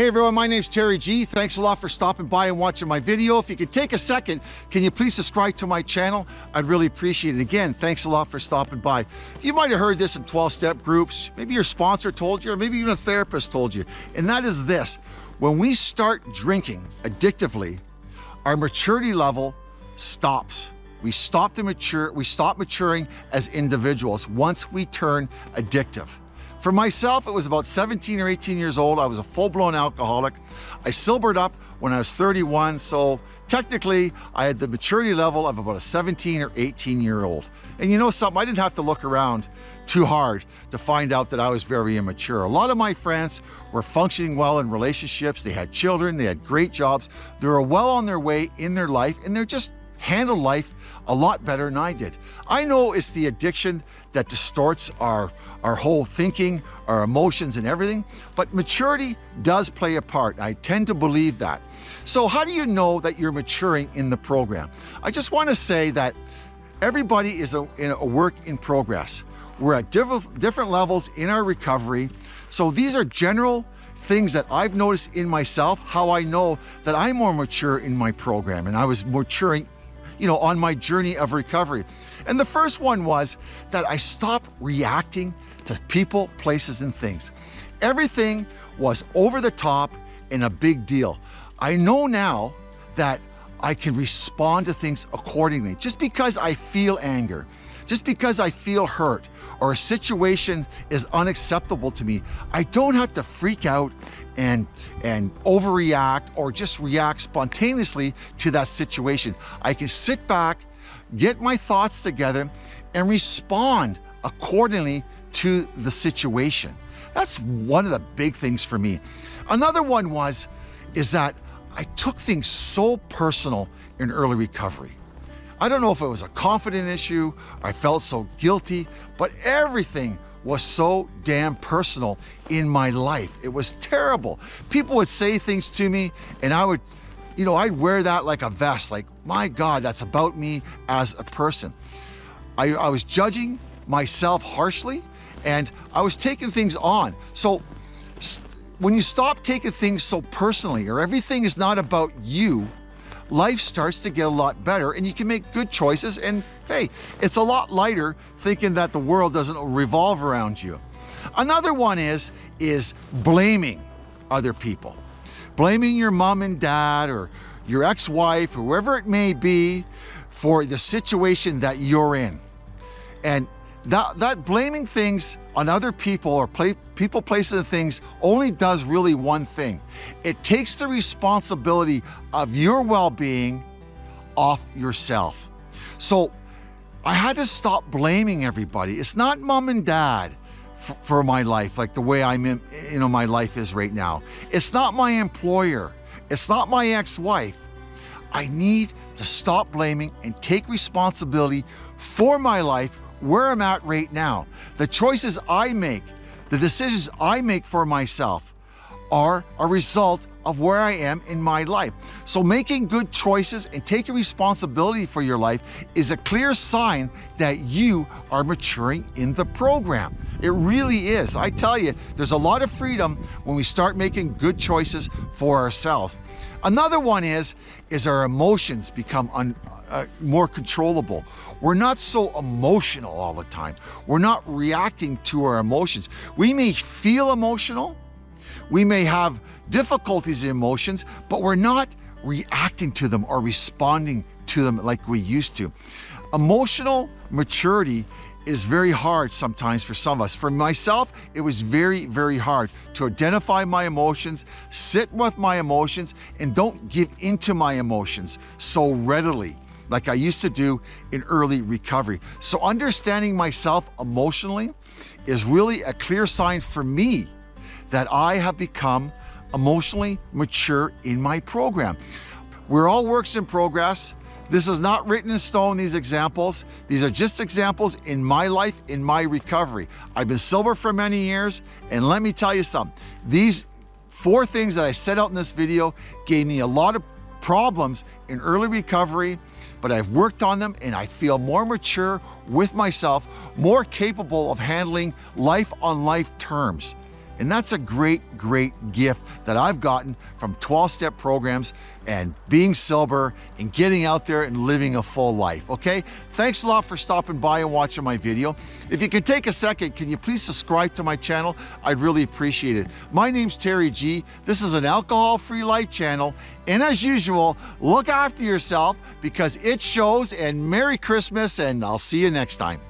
Hey everyone, my name's Terry G. Thanks a lot for stopping by and watching my video. If you could take a second, can you please subscribe to my channel? I'd really appreciate it. Again, thanks a lot for stopping by. You might have heard this in 12-step groups. Maybe your sponsor told you, or maybe even a therapist told you. And that is this, when we start drinking addictively, our maturity level stops. We stop to mature, we stop maturing as individuals once we turn addictive. For myself, it was about 17 or 18 years old. I was a full-blown alcoholic. I sobered up when I was 31, so technically I had the maturity level of about a 17 or 18 year old. And you know something, I didn't have to look around too hard to find out that I was very immature. A lot of my friends were functioning well in relationships. They had children, they had great jobs. They were well on their way in their life and they're just handle life a lot better than I did. I know it's the addiction that distorts our, our whole thinking, our emotions and everything, but maturity does play a part. I tend to believe that. So how do you know that you're maturing in the program? I just want to say that everybody is a, in a work in progress. We're at diff different levels in our recovery. So these are general things that I've noticed in myself, how I know that I'm more mature in my program and I was maturing you know, on my journey of recovery. And the first one was that I stopped reacting to people, places, and things. Everything was over the top and a big deal. I know now that I can respond to things accordingly. Just because I feel anger, just because I feel hurt, or a situation is unacceptable to me, I don't have to freak out and, and overreact or just react spontaneously to that situation. I can sit back, get my thoughts together, and respond accordingly to the situation. That's one of the big things for me. Another one was, is that I took things so personal in early recovery. I don't know if it was a confident issue, I felt so guilty, but everything was so damn personal in my life. It was terrible. People would say things to me and I would, you know, I'd wear that like a vest, like, my God, that's about me as a person. I, I was judging myself harshly and I was taking things on. So when you stop taking things so personally or everything is not about you, life starts to get a lot better and you can make good choices. And hey, it's a lot lighter thinking that the world doesn't revolve around you. Another one is, is blaming other people. Blaming your mom and dad or your ex-wife, whoever it may be, for the situation that you're in. And that, that blaming things on other people or play, people, places, and things only does really one thing. It takes the responsibility of your well-being off yourself. So I had to stop blaming everybody. It's not mom and dad for my life, like the way I'm in, you know, my life is right now. It's not my employer. It's not my ex-wife. I need to stop blaming and take responsibility for my life where I'm at right now. The choices I make, the decisions I make for myself are a result of where I am in my life. So making good choices and taking responsibility for your life is a clear sign that you are maturing in the program. It really is. I tell you, there's a lot of freedom when we start making good choices for ourselves. Another one is, is our emotions become un, uh, more controllable. We're not so emotional all the time. We're not reacting to our emotions. We may feel emotional, we may have difficulties in emotions, but we're not reacting to them or responding to them like we used to. Emotional maturity is very hard sometimes for some of us. For myself, it was very, very hard to identify my emotions, sit with my emotions, and don't give into my emotions so readily like I used to do in early recovery. So understanding myself emotionally is really a clear sign for me that I have become emotionally mature in my program. We're all works in progress. This is not written in stone, these examples. These are just examples in my life, in my recovery. I've been sober for many years, and let me tell you something. These four things that I set out in this video gave me a lot of problems in early recovery, but I've worked on them and I feel more mature with myself, more capable of handling life on life terms. And that's a great, great gift that I've gotten from 12-step programs and being sober and getting out there and living a full life, okay? Thanks a lot for stopping by and watching my video. If you can take a second, can you please subscribe to my channel? I'd really appreciate it. My name's Terry G. This is an alcohol-free life channel. And as usual, look after yourself because it shows and Merry Christmas and I'll see you next time.